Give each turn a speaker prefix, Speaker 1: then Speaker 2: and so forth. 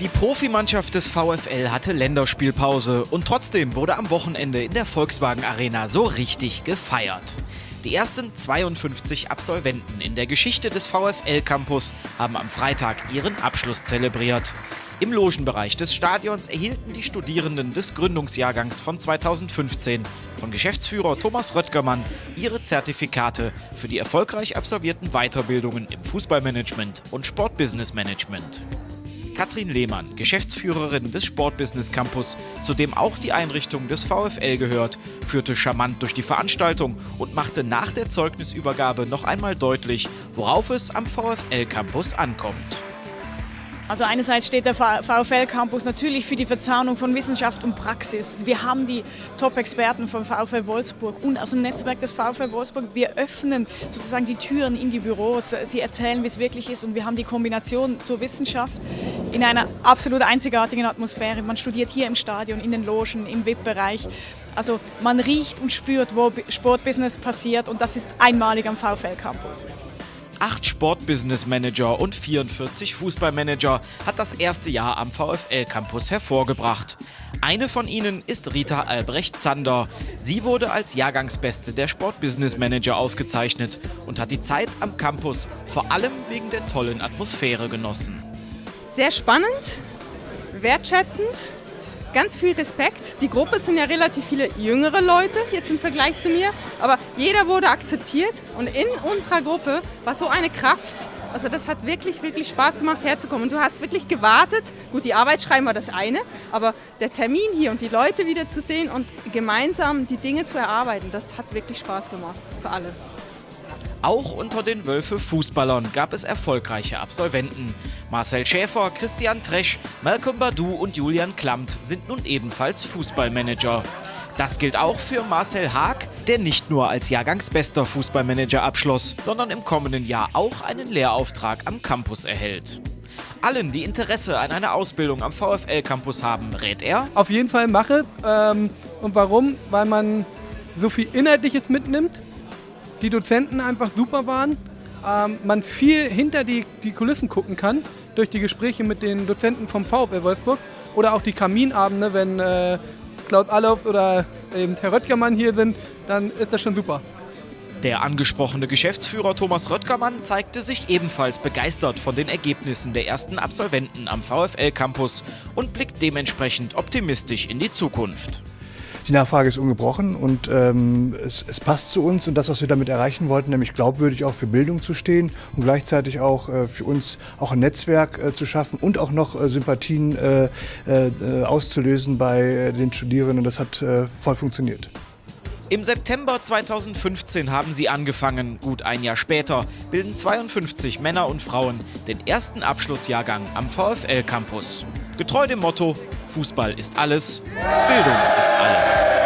Speaker 1: Die Profimannschaft des VfL hatte Länderspielpause und trotzdem wurde am Wochenende in der Volkswagen Arena so richtig gefeiert. Die ersten 52 Absolventen in der Geschichte des VfL Campus haben am Freitag ihren Abschluss zelebriert. Im Logenbereich des Stadions erhielten die Studierenden des Gründungsjahrgangs von 2015 von Geschäftsführer Thomas Röttgermann ihre Zertifikate für die erfolgreich absolvierten Weiterbildungen im Fußballmanagement und Sportbusinessmanagement. Katrin Lehmann, Geschäftsführerin des Sportbusiness Campus, zu dem auch die Einrichtung des VfL gehört, führte charmant durch die Veranstaltung und machte nach der Zeugnisübergabe noch einmal deutlich, worauf es am VfL Campus ankommt.
Speaker 2: Also einerseits steht der VfL Campus natürlich für die Verzahnung von Wissenschaft und Praxis. Wir haben die Top-Experten vom VfL Wolfsburg und aus dem Netzwerk des VfL Wolfsburg. Wir öffnen sozusagen die Türen in die Büros. Sie erzählen, wie es wirklich ist und wir haben die Kombination zur Wissenschaft in einer absolut einzigartigen Atmosphäre. Man studiert hier im Stadion, in den Logen, im VIP-Bereich. Also man riecht und spürt, wo Sportbusiness passiert und das ist einmalig am VfL Campus.
Speaker 1: Acht Sportbusiness-Manager und 44 Fußballmanager hat das erste Jahr am VfL-Campus hervorgebracht. Eine von ihnen ist Rita Albrecht-Zander. Sie wurde als Jahrgangsbeste der Sportbusiness-Manager ausgezeichnet und hat die Zeit am Campus vor allem wegen der tollen Atmosphäre genossen.
Speaker 3: Sehr spannend, wertschätzend ganz viel Respekt. Die Gruppe sind ja relativ viele jüngere Leute jetzt im Vergleich zu mir, aber jeder wurde akzeptiert und in unserer Gruppe war so eine Kraft. Also das hat wirklich, wirklich Spaß gemacht herzukommen. Und du hast wirklich gewartet. Gut, die Arbeit schreiben war das eine, aber der Termin hier und die Leute wieder zu sehen und gemeinsam die Dinge zu erarbeiten, das hat wirklich Spaß gemacht für alle.
Speaker 1: Auch unter den Wölfe Fußballern gab es erfolgreiche Absolventen. Marcel Schäfer, Christian Tresch, Malcolm Badu und Julian Klamt sind nun ebenfalls Fußballmanager. Das gilt auch für Marcel Haag, der nicht nur als Jahrgangsbester Fußballmanager abschloss, sondern im kommenden Jahr auch einen Lehrauftrag am Campus erhält. Allen, die Interesse an einer Ausbildung am VfL-Campus haben, rät er?
Speaker 4: Auf jeden Fall mache. Ähm, und warum? Weil man so viel Inhaltliches mitnimmt, die Dozenten einfach super waren, ähm, man viel hinter die, die Kulissen gucken kann durch die Gespräche mit den Dozenten vom VfL Wolfsburg oder auch die Kaminabende, wenn äh, Klaus Allof oder eben Herr Röttgermann hier sind, dann ist das schon super.
Speaker 1: Der angesprochene Geschäftsführer Thomas Röttgermann zeigte sich ebenfalls begeistert von den Ergebnissen der ersten Absolventen am VfL Campus und blickt dementsprechend optimistisch in die Zukunft.
Speaker 5: Die Nachfrage ist ungebrochen und ähm, es, es, passt zu uns und das, was wir damit erreichen wollten, nämlich glaubwürdig auch für Bildung zu stehen und gleichzeitig auch äh, für uns auch ein Netzwerk äh, zu schaffen und auch noch äh, Sympathien äh, äh, auszulösen bei äh, den Studierenden. Das hat voll funktioniert.
Speaker 1: Im September 2015 haben sie angefangen. Gut ein Jahr später bilden 52 Männer und Frauen den ersten Abschlussjahrgang am VfL Campus. Getreu dem Motto Fußball ist alles, Bildung ist alles.